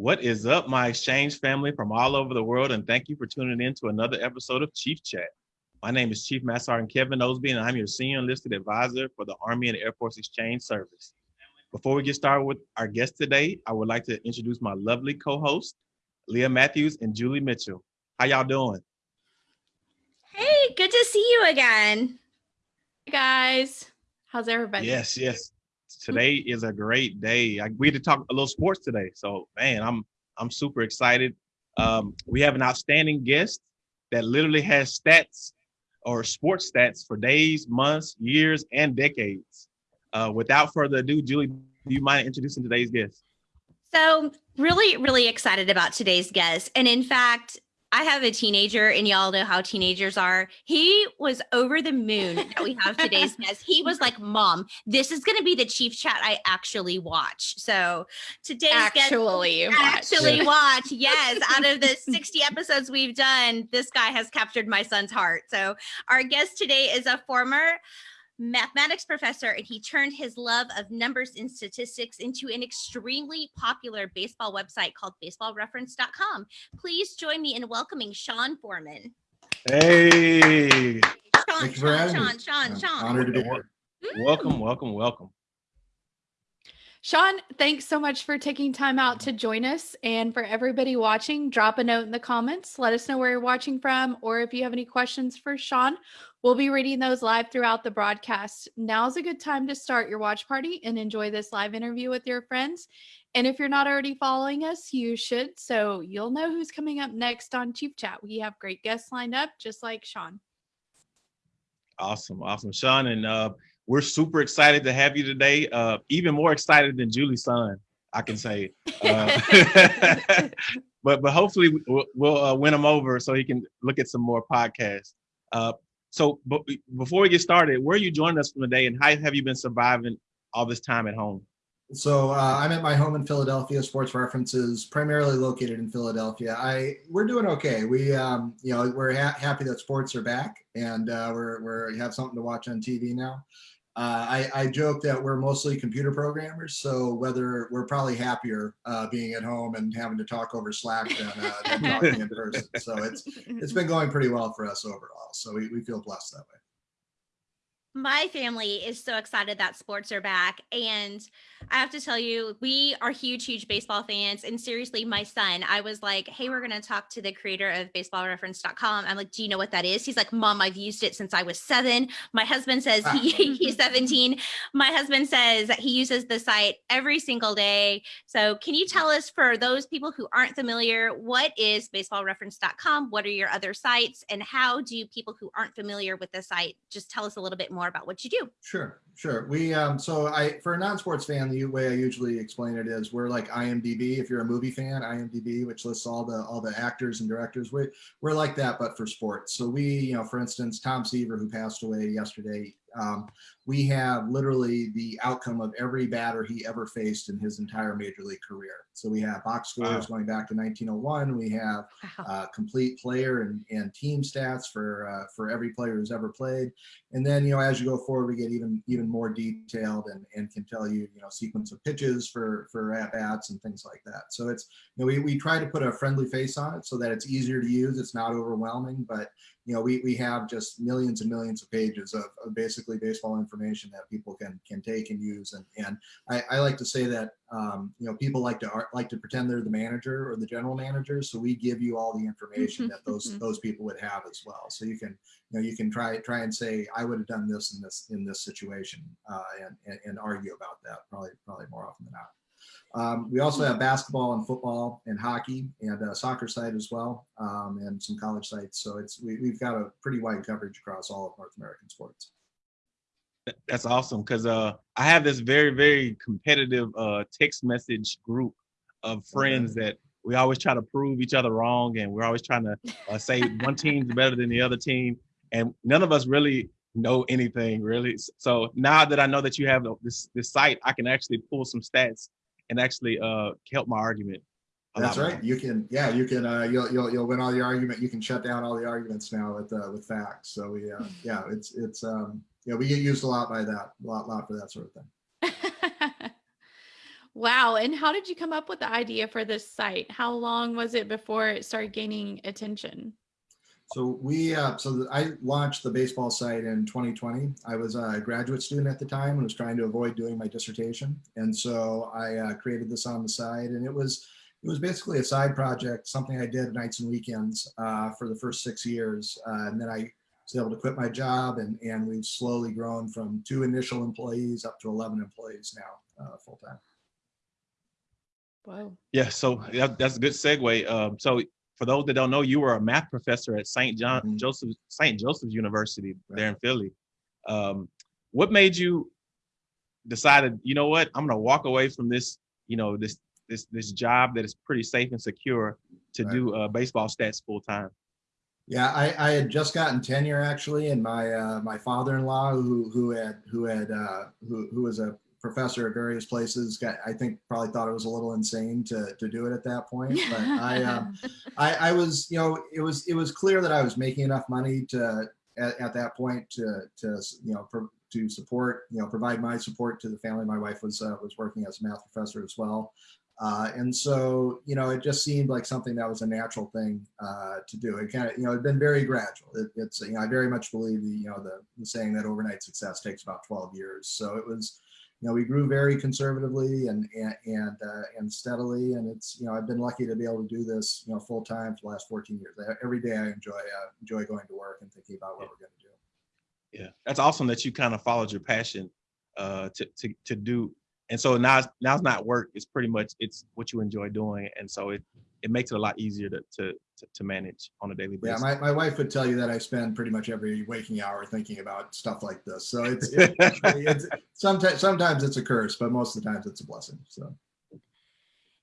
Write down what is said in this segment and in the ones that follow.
What is up, my exchange family from all over the world, and thank you for tuning in to another episode of Chief Chat. My name is Chief Master Sergeant Kevin Osby, and I'm your senior enlisted advisor for the Army and Air Force Exchange Service. Before we get started with our guest today, I would like to introduce my lovely co-host, Leah Matthews and Julie Mitchell. How y'all doing? Hey, good to see you again. Hey guys, how's everybody? Yes, yes. Today is a great day. I, we had to talk a little sports today, so man, I'm I'm super excited. Um, we have an outstanding guest that literally has stats or sports stats for days, months, years, and decades. Uh, without further ado, Julie, do you mind introducing today's guest? So, really, really excited about today's guest. And in fact, I have a teenager, and y'all know how teenagers are. He was over the moon that we have today's guest. He was like, "Mom, this is going to be the chief chat I actually watch." So today's actually guest, watch. actually watch. Yes, out of the sixty episodes we've done, this guy has captured my son's heart. So our guest today is a former mathematics professor and he turned his love of numbers and statistics into an extremely popular baseball website called baseballreference.com. Please join me in welcoming Sean Forman. Hey. Sean, Sean, Sean, Sean, Sean. Honored to be here. Mm. Welcome, welcome, welcome. Sean, thanks so much for taking time out to join us. And for everybody watching, drop a note in the comments. Let us know where you're watching from, or if you have any questions for Sean, we'll be reading those live throughout the broadcast. Now's a good time to start your watch party and enjoy this live interview with your friends. And if you're not already following us, you should. So you'll know who's coming up next on Chief Chat. We have great guests lined up, just like Sean. Awesome, awesome, Sean. And uh, we're super excited to have you today. Uh, even more excited than Julie's son, I can say. Uh, but but hopefully we'll, we'll uh, win him over so he can look at some more podcasts. So but before we get started, where are you joining us from today, and how have you been surviving all this time at home? So uh, I'm at my home in Philadelphia. Sports References primarily located in Philadelphia. I we're doing okay. We um, you know we're ha happy that sports are back, and uh, we're we're have something to watch on TV now. Uh, I, I, joke that we're mostly computer programmers, so whether we're probably happier uh, being at home and having to talk over Slack than, uh, than talking in person. So it's it's been going pretty well for us overall. So we, we feel blessed that way. My family is so excited that sports are back. And I have to tell you, we are huge, huge baseball fans. And seriously, my son, I was like, hey, we're going to talk to the creator of baseballreference.com. I'm like, do you know what that is? He's like, mom, I've used it since I was seven. My husband says he, he's 17. My husband says that he uses the site every single day. So can you tell us for those people who aren't familiar, what is baseballreference.com? What are your other sites? And how do people who aren't familiar with the site just tell us a little bit more more about what you do. Sure, sure. We um, so I for a non-sports fan, the way I usually explain it is we're like IMDb. If you're a movie fan, IMDb, which lists all the all the actors and directors, we we're like that, but for sports. So we, you know, for instance, Tom Seaver, who passed away yesterday, um, we have literally the outcome of every batter he ever faced in his entire major league career. So we have box scores wow. going back to 1901. We have uh, complete player and, and team stats for uh, for every player who's ever played. And then you know as you go forward, we get even even more detailed and, and can tell you you know sequence of pitches for for at bats and things like that. So it's you know we we try to put a friendly face on it so that it's easier to use. It's not overwhelming, but you know, we, we have just millions and millions of pages of, of, basically baseball information that people can can take and use. And and I, I like to say that um, you know people like to like to pretend they're the manager or the general manager. So we give you all the information that those mm-hmm. those people would have as well. So you can you know you can try try and say I would have done this in this in this situation uh, and, and and argue about that probably probably more often than not. Um, we also have basketball and football and hockey and a soccer site as well, um, and some college sites. So it's we, have got a pretty wide coverage across all of North American sports. That's awesome because uh, I have this very very competitive uh, text message group of friends okay. that we always try to prove each other wrong, and we're always trying to uh, say one team's better than the other team, and none of us really know anything really. So now that I know that you have this this site, I can actually pull some stats and actually uh, help my argument. That's right. More. You can, yeah, you can, uh, you'll, you'll, you'll win all the argument. You can shut down all the arguments now with, uh, with facts. So we, uh, yeah, it's, it's, um, yeah, we get used a lot by that, a lot, lot for that sort of thing. Wow. And how did you come up with the idea for this site? How long was it before it started gaining attention? So we, uh, so I launched the baseball site in 2020. I was a graduate student at the time and was trying to avoid doing my dissertation. And so I uh, created this on the side and it was, it was basically a side project, something I did nights and weekends uh, for the first six years. Uh, and then I was able to quit my job and, and we've slowly grown from two initial employees up to 11 employees now uh, full time. Wow. Yeah, so that, that's a good segue. Um, so for those that don't know, you were a math professor at St. John Mhm. Joseph St. Joseph's University there in Philly. Um, what made you decided, you know what, I'm gonna walk away from this, you know, this this this job that is pretty safe and secure to Right. do uh, baseball stats full time. Yeah, I, I had just gotten tenure actually, and my uh, my father-in-law, who who had who had uh, who who was a professor at various places, got I think probably thought it was a little insane to to do it at that point. But I um, I, I was you know it was it was clear that I was making enough money to at, at that point to to you know pro, to support you know provide my support to the family. My wife was uh, was working as a math professor as well. Uh, and so, you know, it just seemed like something that was a natural thing uh, to do. It kind of, you know, it'd been very gradual. It, it's, you know, I very much believe the, you know, the, the saying that overnight success takes about 12 years. So it was, you know, we grew very conservatively and and and, uh, and steadily. And it's, you know, I've been lucky to be able to do this, you know, full time for the last 14 years. I, every day I enjoy uh, enjoy going to work and thinking about what we're going to do. Yeah, that's awesome that you kind of followed your passion uh, to to to do. And so now it's, now it's not work. It's pretty much it's what you enjoy doing, and so it it makes it a lot easier to to to, to manage on a daily basis. Yeah, basis. my, my wife would tell you that I spend pretty much every waking hour thinking about stuff like this. So it's, it's, it's sometimes sometimes it's a curse, but most of the times it's a blessing. So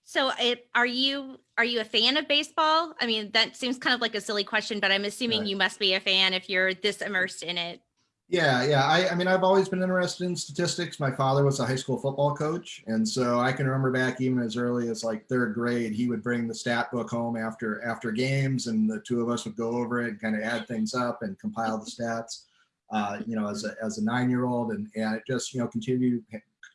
So it, are you are you a fan of baseball? I mean, that seems kind of like a silly question, but I'm assuming Right. you must be a fan if you're this immersed in it. Yeah, yeah. I, I mean, I've always been interested in statistics. My father was a high school football coach, and so I can remember back even as early as like third grade, he would bring the stat book home after after games, and the two of us would go over it and kind of add things up and compile the stats. Uh, you know, as a as a nine year old, and and it just you know continued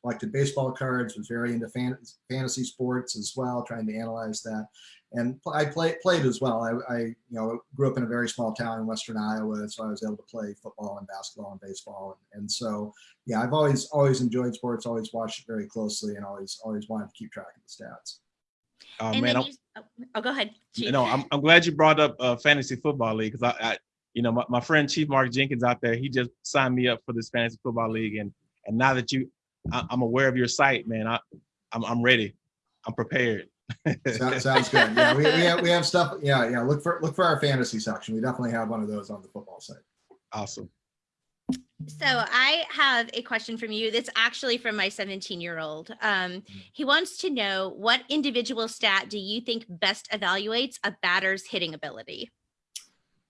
collected baseball cards, was very into fan, fantasy sports as well, trying to analyze that. And I played played as well. I, I you know grew up in a very small town in western Iowa, so I was able to play football and basketball and baseball. And, and so yeah, I've always always enjoyed sports, always watched it very closely, and always always wanted to keep track of the stats. Oh and man, I'm, you, oh, oh, go ahead. Chief. no, I'm I'm glad you brought up uh, fantasy football league because I, I, you know, my, my friend Chief Mark Jenkins out there, he just signed me up for this fantasy football league, and and now that you, I, I'm aware of your site, man, I, I'm I'm ready, I'm prepared. Sounds, sounds good. Yeah, we, we have we have stuff. Yeah, yeah. Look for look for our fantasy section. We definitely have one of those on the football site. Awesome. So I have a question from you that's actually from my 17 year old. Um, he wants to know what individual stat do you think best evaluates a batter's hitting ability?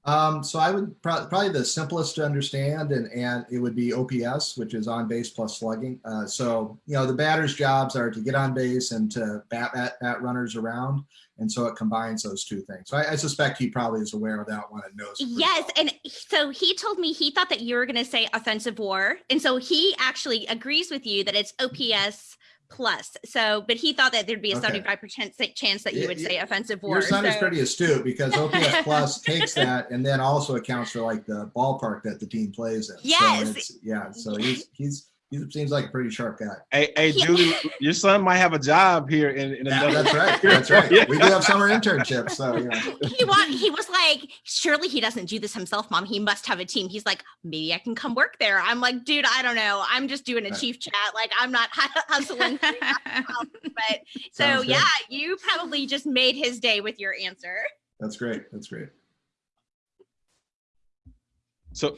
Um, so I would pro- probably the simplest to understand, and and it would be OPS, which is on base plus slugging. Uh, so you know the batter's jobs are to get on base and to bat bat, bat runners around, and so it combines those two things. So I, I suspect he probably is aware of that one and knows. Yes, well. and so he told me he thought that you were going to say offensive WAR, and so he actually agrees with you that it's OPS plus. So, but he thought that there'd be a Okay. seventy-five percent chance that you would y- say offensive WAR. Your son is pretty astute because OPS plus takes that and then also accounts for like the ballpark that the team plays in. Yes. So it's, yeah. So he's he's he seems like a pretty sharp guy. Hey, hey, Julie, your son might have a job here in, in Yeah, another. that's right. That's right. We do have summer internships. So you know. he want he was like, surely he doesn't do this himself, mom. He must have a team. He's like, maybe I can come work there. I'm like, dude, I don't know. I'm just doing a Right. chief chat. Like, I'm not hustling. but so Sounds good. yeah, you probably just made his day with your answer. That's great. That's great. So,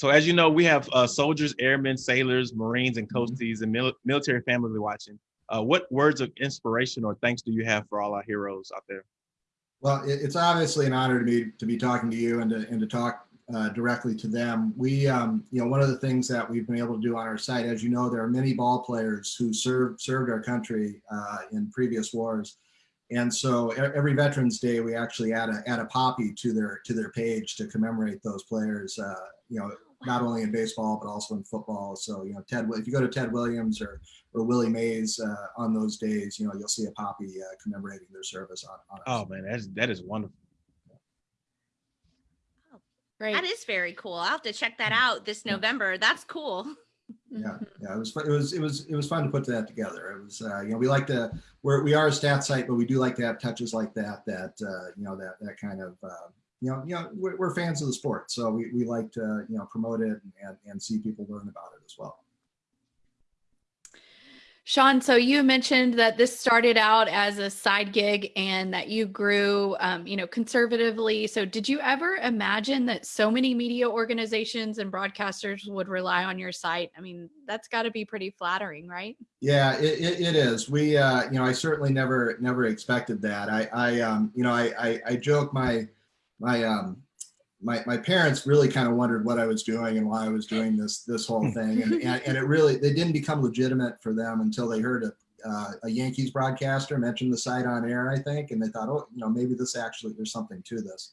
so as you know, we have uh, soldiers, airmen, sailors, Marines, and Mhm. coasties, and mil- military families watching. Uh, what words of inspiration or thanks do you have for all our heroes out there? Well, it's obviously an honor to be to be talking to you and to and to talk uh, directly to them. We, um, you know, one of the things that we've been able to do on our site, as you know, there are many ball players who served served our country uh, in previous wars, and so every Veterans Day we actually add a add a poppy to their to their page to commemorate those players. Uh, you know, not only in baseball but also in football. So you know, Ted, if you go to Ted Williams or or Willie Mays uh, on those days, you know, you'll see a poppy uh, commemorating their service on. on Oh man, that's that is wonderful. Great. That is very cool. I'll have to check that Mm. out this November. That's cool. yeah yeah it was fun it was it was it was fun to put that together it was uh you know we like to we're we are a stat site but we do like to have touches like that that uh you know that that kind of uh you know you know we're, we're fans of the sport so we, we like to you know promote it and and see people learn about it as well Sean, so you mentioned that this started out as a side gig and that you grew, um, you know, conservatively. So, did you ever imagine that so many media organizations and broadcasters would rely on your site? I mean, that's got to be pretty flattering, right? Yeah, it, it, it is. We, uh, you know, I certainly never, never expected that. I, I, um, you know, I, I, I joke my, my, um, my, my parents really kind of wondered what I was doing and why I was doing this, this whole thing. And, and, and it really, they didn't become legitimate for them until they heard a, uh, a Yankees broadcaster mention the site on air, I think. And they thought, oh, you know, maybe this actually, there's something to this.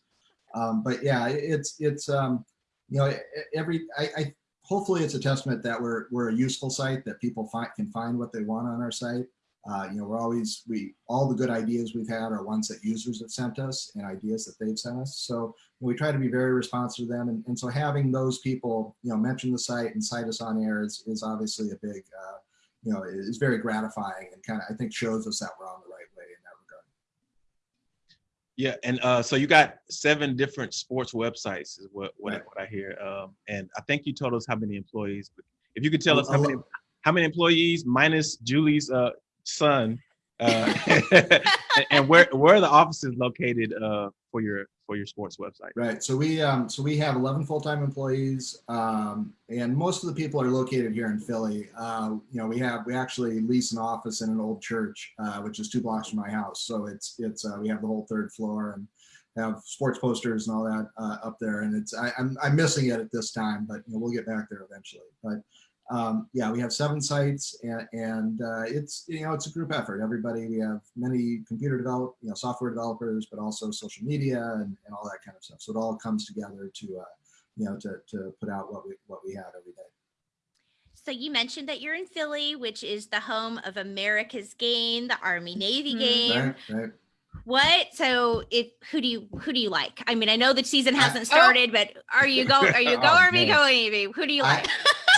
Um, but yeah, it's, it's, um, you know, every, I, I, hopefully it's a testament that we're we're a useful site that people find can find what they want on our site. Uh, you know, we're always we all the good ideas we've had are ones that users have sent us and ideas that they've sent us. So we try to be very responsive to them, and, and so having those people you know mention the site and cite us on air is, is obviously a big uh, you know is very gratifying and kind of I think shows us that we're on the right way in that regard. Yeah, and uh, so you got seven different sports websites, is what what, Right. what I hear. Um, and I think you told us how many employees. If you could tell us how many how many employees minus Julie's uh, son, uh, and, where where are the offices located uh, for your for your sports website? Right. So we um, so we have 11 full-time employees, um, and most of the people are located here in Philly. Uh, you know, we have we actually lease an office in an old church, uh, which is two blocks from my house. So it's it's uh, we have the whole third floor and have sports posters and all that uh, up there. And it's I, I'm I'm missing it at this time, but you know, we'll get back there eventually. But um, yeah, we have seven sites, and, and uh, it's you know it's a group effort. Everybody, we have many computer develop, you know, software developers, but also social media and, and all that kind of stuff. So it all comes together to uh, you know to to put out what we what we have every day. So you mentioned that you're in Philly, which is the home of America's game, the Army Navy Mhm. game. Right, right. What? So if who do you who do you like? I mean, I know the season hasn't started, but are you go are you go Oh, Army, man. go Navy? Who do you I- like?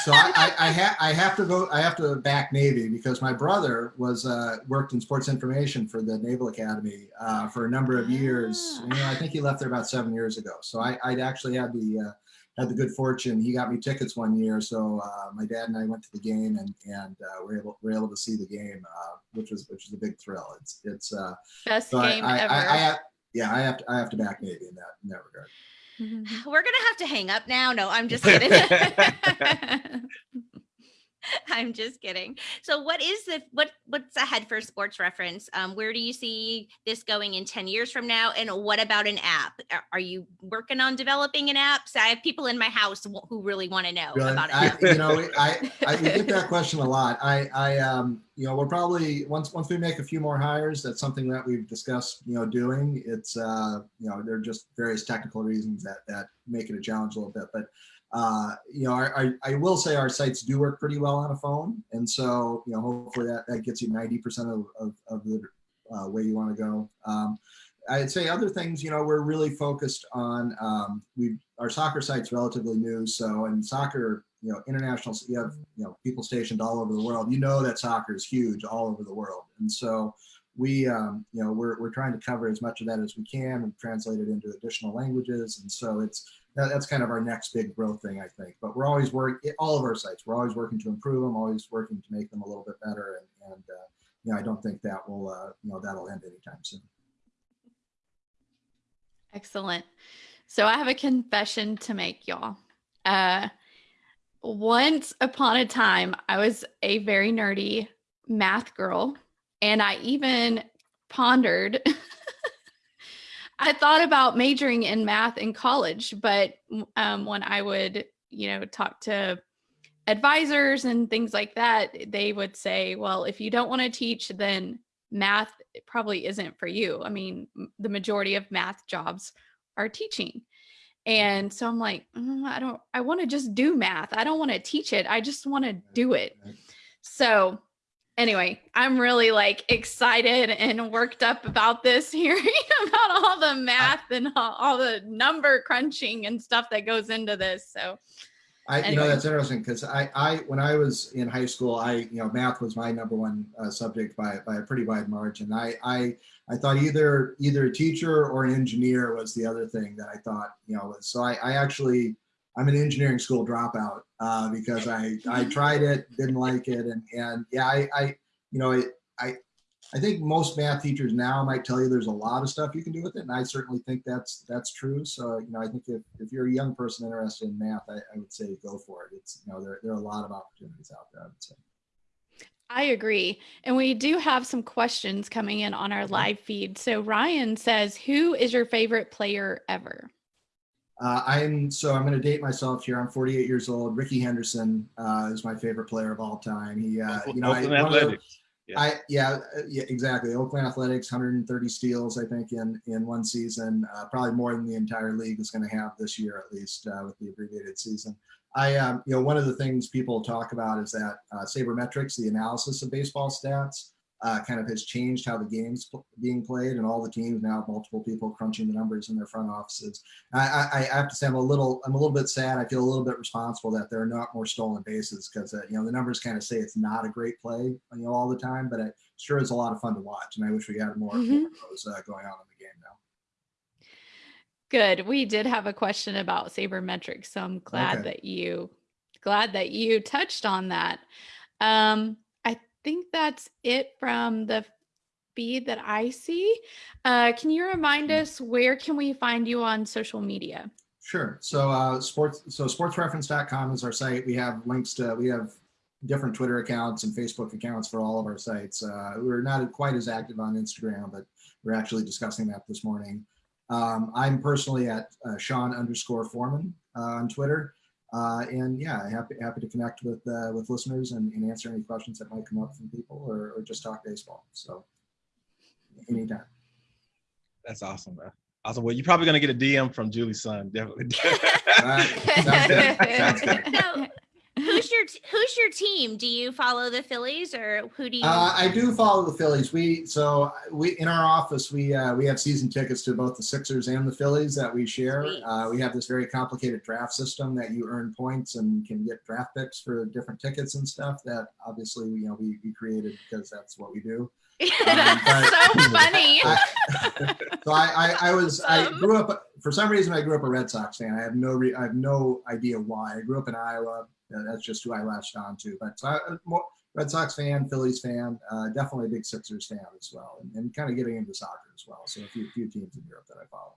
so I, I, I, ha- I have to go. I have to back Navy because my brother was uh, worked in sports information for the Naval Academy uh, for a number of years. Ah. You know, I think he left there about seven years ago. So I, I actually had the uh, had the good fortune. He got me tickets one year, so uh, my dad and I went to the game and and uh, were able were able to see the game, uh, which was which was a big thrill. It's it's uh, Best so I, game I, ever. I, I have, yeah I have to I have to back Navy in that in that regard. Mhm. We're gonna have to hang up now. No, I'm just kidding. I'm just kidding. So what is the what what's ahead for sports reference? Um, where do you see this going in 10 years from now? And what about an app? Are, you working on developing an app? So I have people in my house who who really want to know Really? about it. you know, I, I we get that question a lot. I, I, um, you know, we're probably once once we make a few more hires, that's something that we've discussed. You know, doing. It's, uh, you know, there are just various technical reasons that that make it a challenge a little bit. But, uh, you know, I, I, I will say our sites do work pretty well on a phone, and so you know, hopefully that that gets you ninety percent of of, of the uh, way you want to go. Um, I'd say other things, you know, we're really focused on, um, we, our soccer site's relatively new. So, and soccer, you know, international, you have, you know, people stationed all over the world. You know that soccer is huge all over the world. And so we, um, you know, we're, we're trying to cover as much of that as we can and translate it into additional languages. And so it's, that, that's kind of our next big growth thing, I think. But we're always working, all of our sites, we're always working to improve them, always working to make them a little bit better. And, and uh, you know, I don't think that will, uh, you know, that'll end anytime soon. Excellent. So I have a confession to make, y'all. Uh, once upon a time, I was a very nerdy math girl, and I even pondered. I thought about majoring in math in college, but um, when I would, you know, talk to advisors and things like that, they would say, "Well, if you don't want to teach, then math probably isn't for you." I mean, the majority of math jobs are teaching. And so I'm like, "Mm, I don't, I want to just do math. I don't want to teach it. I just want to do it. So anyway, I'm really like excited and worked up about this, hearing about all the math and all, all the number crunching and stuff that goes into this. So I, you know, that's interesting because I, I, when I was in high school, I, you know, math was my number one uh, subject by, by a pretty wide margin. I, I, I thought either, either a teacher or an engineer was the other thing that I thought, you know, was, so I, I actually, I'm an engineering school dropout uh, because I, I tried it, didn't like it. And, and yeah, I, I, you know, I, I, I think most math teachers now might tell you there's a lot of stuff you can do with it. And I certainly think that's, that's true. So, you know, I think if, if you're a young person interested in math, I, I would say go for it. It's, you know, there, there are a lot of opportunities out there, I would say. I agree. And we do have some questions coming in on our live feed. So Ryan says, Who is your favorite player ever? Uh, I'm so I'm going to date myself here. I'm 48 years old. Rickey Henderson uh, is my favorite player of all time. He, uh, you know, I, Oakland one of the- Yeah. I yeah uh, yeah exactly. Oakland Athletics 130 steals I think in in one season. Uh, probably more than the entire league is going to have this year at least uh, with the abbreviated season. I um, you know one of the things people talk about is that uh, sabermetrics, the analysis of baseball stats, uh, kind of has changed how the game's being played, and all the teams now have multiple people crunching the numbers in their front offices. I, I, I have to say I'm a little I'm a little bit sad. I feel a little bit responsible that there are not more stolen bases because uh, you know the numbers kind of say it's not a great play you know all the time, but it sure is a lot of fun to watch, and I wish we had more, more Mhm. of those uh, going on in the game now. Good. We did have a question about sabermetrics, so I'm glad Okay. that you glad that you touched on that. Um, think that's it from the feed that I see. Uh, can you remind Mm. us where can we find you on social media? Sure. So uh, sports so sportsreference.com is our site. We have links to we have different Twitter accounts and Facebook accounts for all of our sites. Uh, we're not quite as active on Instagram, but we're actually discussing that this morning. Um, I'm personally at uh, Sean underscore Forman uh, on Twitter. Uh, and yeah, happy happy to connect with uh, with listeners and, and answer any questions that might come up from people or, or just talk baseball. So anytime. That's awesome, man. Awesome. Well, you're probably gonna get a DM from Julie's son, definitely. Uh, sounds good. Sounds good. So, who's your t- who's your team? Do you follow the Phillies or who do you? Uh, I do follow the Phillies. We so we in our office we uh, we have season tickets to both the Sixers and the Phillies that we share. Uh, we have this very complicated draft system that you earn points and can get draft picks for different tickets and stuff. That obviously you know we, we created because that's what we do. That's but- so funny. I- so I, I, I was I grew up for some reason I grew up a Red Sox fan. I have no re, I have no idea why. I grew up in Iowa. Uh, that's just who I latched on to. But so more Red Sox fan, Phillies fan, uh, definitely a big Sixers fan as well, and, and kind of getting into soccer as well. So a few few teams in Europe that I follow.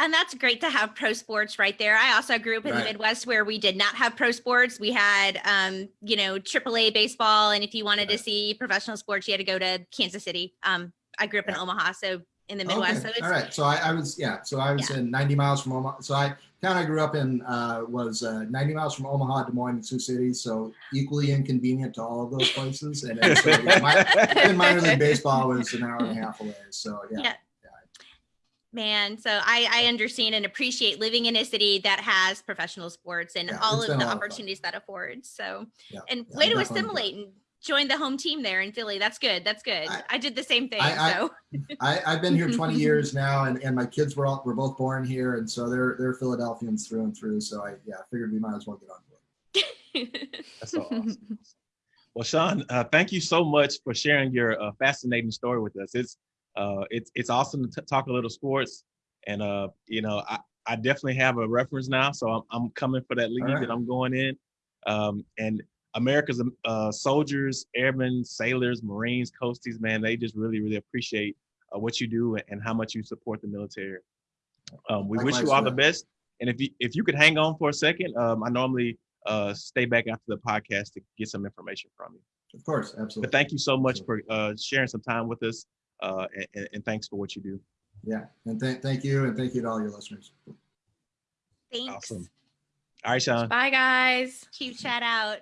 And that's great to have pro sports right there. I also grew up in the Midwest where we did not have pro sports. We had, um, you know, AAA baseball, and if you wanted to see professional sports, you had to go to Kansas City. Um, I grew up in Omaha, so in the Midwest. Okay. So it's All right. So I, I was yeah. So I was in 90 miles from Omaha. So I town I grew up in uh, was uh, 90 miles from Omaha, Des Moines, and Sioux City. So equally inconvenient to all of those places. And, and so, yeah, my, even minor league baseball was an hour and a half away. So yeah. Yeah. man. So I, I understand and appreciate living in a city that has professional sports and Yeah, all of the a of opportunities that affords. So Yeah, and yeah, way to assimilate and join the home team there in Philly. That's good. That's good. I, I- did the same thing. I- I- so I, I've been here 20 years now, and, and my kids were all were both born here, and so they're they're Philadelphians through and through. So I yeah figured we might as well get on board. That's so awesome. Well, Sean, uh, thank you so much for sharing your uh, fascinating story with us. It's uh, it's it's awesome to t- talk a little sports, and uh, you know, I, I definitely have a reference now, so I'm I'm coming for that league right. that I'm going in, um, and America's uh, soldiers, airmen, sailors, Marines, coasties, man, they just really really appreciate uh, what you do and how much you support the military. Um, we wish you Likewise, all the best, and if you if you could hang on for a second, um, I normally uh, stay back after the podcast to get some information from you. Of course, absolutely. But thank you so much for uh, sharing some time with us, uh, and- and, and thanks for what you do. Yeah, and th- thank you, and thank you to all your listeners. thanks. Awesome. All right, Sean. Bye, guys. Cute chat out.